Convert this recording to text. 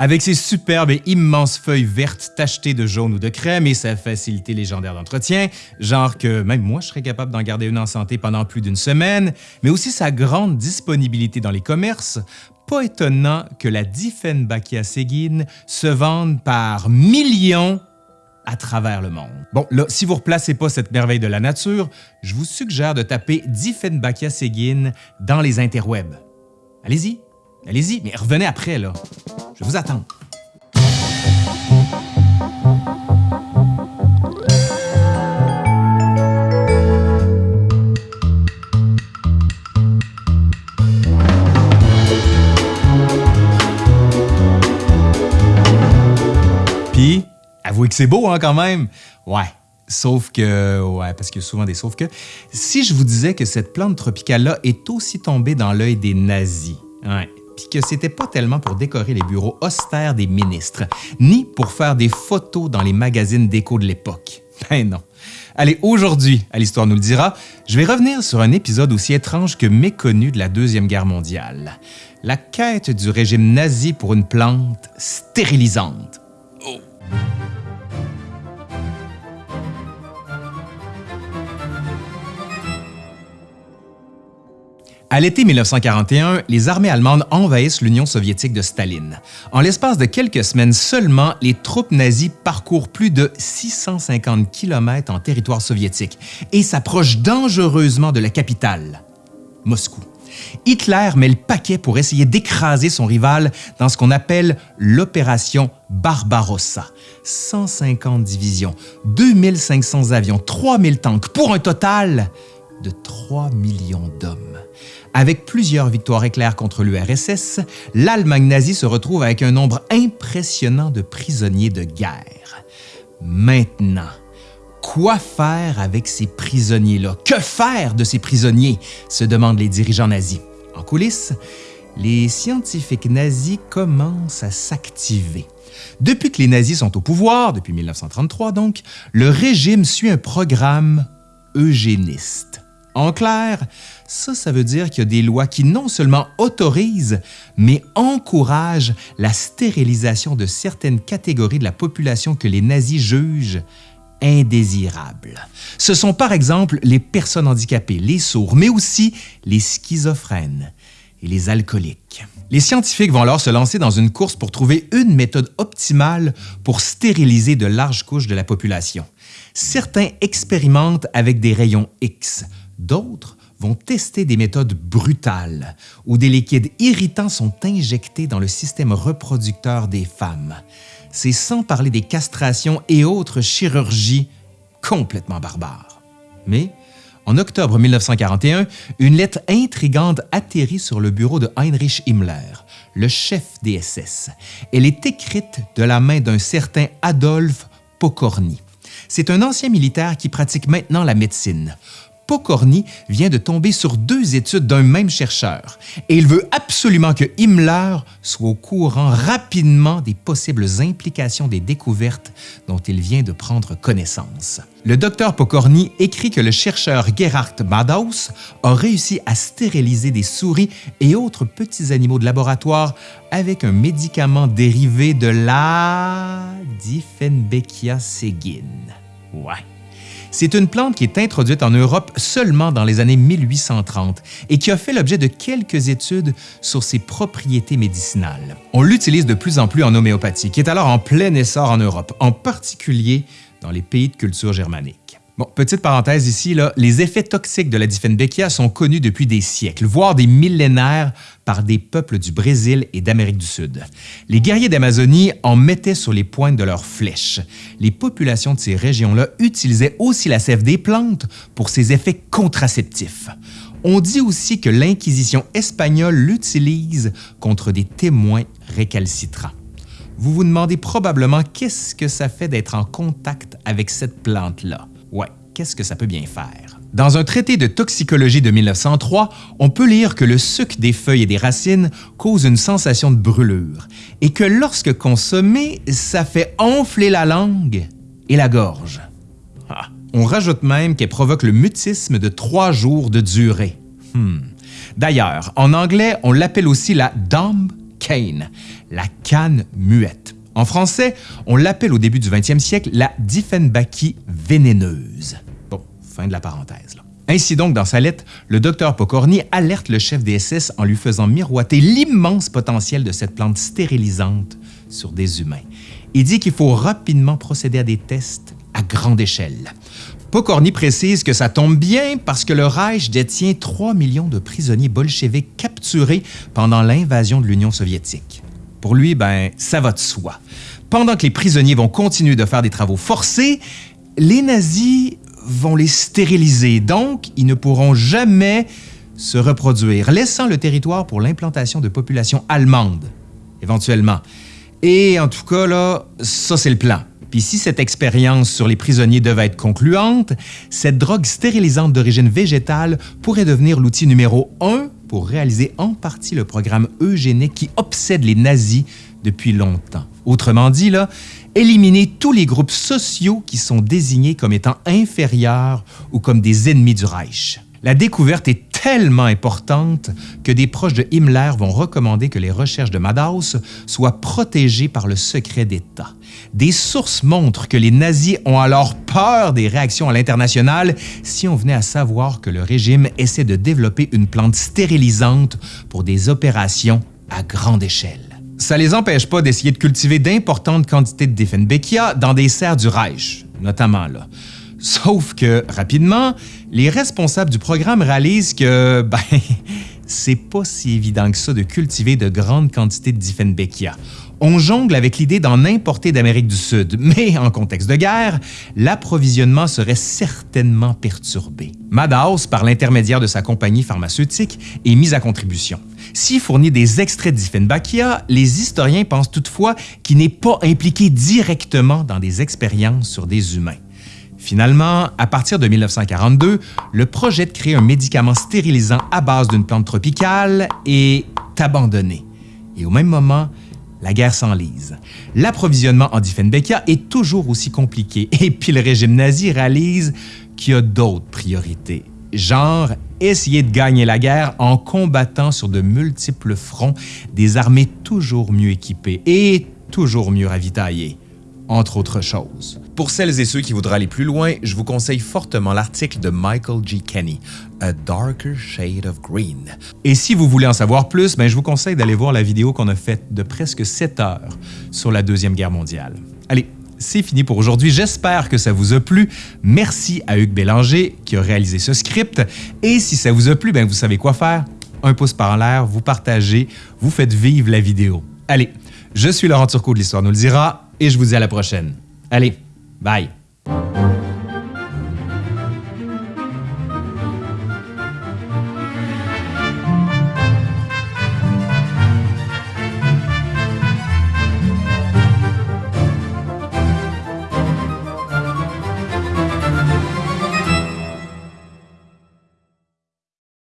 Avec ses superbes et immenses feuilles vertes tachetées de jaune ou de crème et sa facilité légendaire d'entretien, genre que même moi je serais capable d'en garder une en santé pendant plus d'une semaine, mais aussi sa grande disponibilité dans les commerces, pas étonnant que la Dieffenbachia seguin se vende par millions à travers le monde. Bon, là, si vous ne replacez pas cette merveille de la nature, je vous suggère de taper Dieffenbachia seguin dans les interwebs. Allez-y, allez-y, mais revenez après, là. Je vous attends. Puis, avouez que c'est beau hein, quand même. Ouais, Sauf que, ouais, parce qu'il y a souvent des sauf que. Si je vous disais que cette plante tropicale-là est aussi tombée dans l'œil des nazis, ouais, puis que c'était pas tellement pour décorer les bureaux austères des ministres, ni pour faire des photos dans les magazines d'écho de l'époque. Ben non. Allez, aujourd'hui, à l'Histoire nous le dira, je vais revenir sur un épisode aussi étrange que méconnu de la Deuxième Guerre mondiale. La quête du régime nazi pour une plante stérilisante. À l'été 1941, les armées allemandes envahissent l'Union soviétique de Staline. En l'espace de quelques semaines seulement, les troupes nazies parcourent plus de 650 km en territoire soviétique et s'approchent dangereusement de la capitale, Moscou. Hitler met le paquet pour essayer d'écraser son rival dans ce qu'on appelle l'opération Barbarossa. 150 divisions, 2500 avions, 3000 tanks, pour un total de 3 millions d'hommes. Avec plusieurs victoires éclairs contre l'URSS, l'Allemagne nazie se retrouve avec un nombre impressionnant de prisonniers de guerre. Maintenant, quoi faire avec ces prisonniers-là? Que faire de ces prisonniers? se demandent les dirigeants nazis. En coulisses, les scientifiques nazis commencent à s'activer. Depuis que les nazis sont au pouvoir, depuis 1933 donc, le régime suit un programme eugéniste. En clair, ça, ça veut dire qu'il y a des lois qui non seulement autorisent, mais encouragent la stérilisation de certaines catégories de la population que les nazis jugent indésirables. Ce sont par exemple les personnes handicapées, les sourds, mais aussi les schizophrènes et les alcooliques. Les scientifiques vont alors se lancer dans une course pour trouver une méthode optimale pour stériliser de larges couches de la population. Certains expérimentent avec des rayons X, D'autres vont tester des méthodes brutales où des liquides irritants sont injectés dans le système reproducteur des femmes. C'est sans parler des castrations et autres chirurgies complètement barbares. Mais en octobre 1941, une lettre intrigante atterrit sur le bureau de Heinrich Himmler, le chef des SS. Elle est écrite de la main d'un certain Adolphe Pokorny. C'est un ancien militaire qui pratique maintenant la médecine. Pokorny vient de tomber sur deux études d'un même chercheur et il veut absolument que Himmler soit au courant rapidement des possibles implications des découvertes dont il vient de prendre connaissance. Le docteur Pokorny écrit que le chercheur Gerhard Madaus a réussi à stériliser des souris et autres petits animaux de laboratoire avec un médicament dérivé de la Dieffenbachia seguin. Ouais. C'est une plante qui est introduite en Europe seulement dans les années 1830 et qui a fait l'objet de quelques études sur ses propriétés médicinales. On l'utilise de plus en plus en homéopathie, qui est alors en plein essor en Europe, en particulier dans les pays de culture germanique. Bon, petite parenthèse ici, les effets toxiques de la Dieffenbachia sont connus depuis des siècles, voire des millénaires par des peuples du Brésil et d'Amérique du Sud. Les guerriers d'Amazonie en mettaient sur les pointes de leurs flèches. Les populations de ces régions-là utilisaient aussi la sève des plantes pour ses effets contraceptifs. On dit aussi que l'Inquisition espagnole l'utilise contre des témoins récalcitrants. Vous vous demandez probablement qu'est-ce que ça fait d'être en contact avec cette plante-là. Ouais, qu'est-ce que ça peut bien faire? Dans un traité de toxicologie de 1903, on peut lire que le suc des feuilles et des racines cause une sensation de brûlure et que lorsque consommé, ça fait enfler la langue et la gorge. Ah, on rajoute même qu'elle provoque le mutisme de trois jours de durée. Hmm. D'ailleurs, en anglais, on l'appelle aussi la dumb cane, la canne muette. En français, on l'appelle au début du 20e siècle la Dieffenbachie vénéneuse. Bon, fin de la parenthèse. Ainsi donc, dans sa lettre, le docteur Pokorny alerte le chef des SS en lui faisant miroiter l'immense potentiel de cette plante stérilisante sur des humains. Il dit qu'il faut rapidement procéder à des tests à grande échelle. Pokorny précise que ça tombe bien parce que le Reich détient 3 millions de prisonniers bolcheviques capturés pendant l'invasion de l'Union soviétique. Pour lui, ben, ça va de soi. Pendant que les prisonniers vont continuer de faire des travaux forcés, les nazis vont les stériliser, donc ils ne pourront jamais se reproduire, laissant le territoire pour l'implantation de populations allemandes, éventuellement. Et en tout cas, là, ça c'est le plan. Puis si cette expérience sur les prisonniers devait être concluante, cette drogue stérilisante d'origine végétale pourrait devenir l'outil numéro un pour réaliser en partie le programme eugénique qui obsède les nazis depuis longtemps. Autrement dit, éliminer tous les groupes sociaux qui sont désignés comme étant inférieurs ou comme des ennemis du Reich. La découverte est tellement importante que des proches de Himmler vont recommander que les recherches de Madaus soient protégées par le secret d'État. Des sources montrent que les nazis ont alors peur des réactions à l'international si on venait à savoir que le régime essaie de développer une plante stérilisante pour des opérations à grande échelle. Ça les empêche pas d'essayer de cultiver d'importantes quantités de Dieffenbachia dans des serres du Reich, notamment là. Sauf que, rapidement, les responsables du programme réalisent que, ben, c'est pas si évident que ça de cultiver de grandes quantités de Dieffenbachia. On jongle avec l'idée d'en importer d'Amérique du Sud, mais en contexte de guerre, l'approvisionnement serait certainement perturbé. Madaus, par l'intermédiaire de sa compagnie pharmaceutique, est mis à contribution. S'il fournit des extraits de Dieffenbachia, les historiens pensent toutefois qu'il n'est pas impliqué directement dans des expériences sur des humains. Finalement, à partir de 1942, le projet de créer un médicament stérilisant à base d'une plante tropicale est abandonné. Et au même moment, la guerre s'enlise. L'approvisionnement en Dieffenbachia est toujours aussi compliqué et puis le régime nazi réalise qu'il y a d'autres priorités. Genre, essayer de gagner la guerre en combattant sur de multiples fronts des armées toujours mieux équipées et toujours mieux ravitaillées entre autres choses. Pour celles et ceux qui voudraient aller plus loin, je vous conseille fortement l'article de Michael G. Kenny, A Darker Shade of Green. Et si vous voulez en savoir plus, ben je vous conseille d'aller voir la vidéo qu'on a faite de presque 7 heures sur la Deuxième Guerre mondiale. Allez, c'est fini pour aujourd'hui. J'espère que ça vous a plu. Merci à Hugues Bélanger qui a réalisé ce script. Et si ça vous a plu, ben vous savez quoi faire? Un pouce par l'air, vous partagez, vous faites vivre la vidéo. Allez, je suis Laurent Turcot de l'Histoire nous le dira et je vous dis à la prochaine. Allez, bye!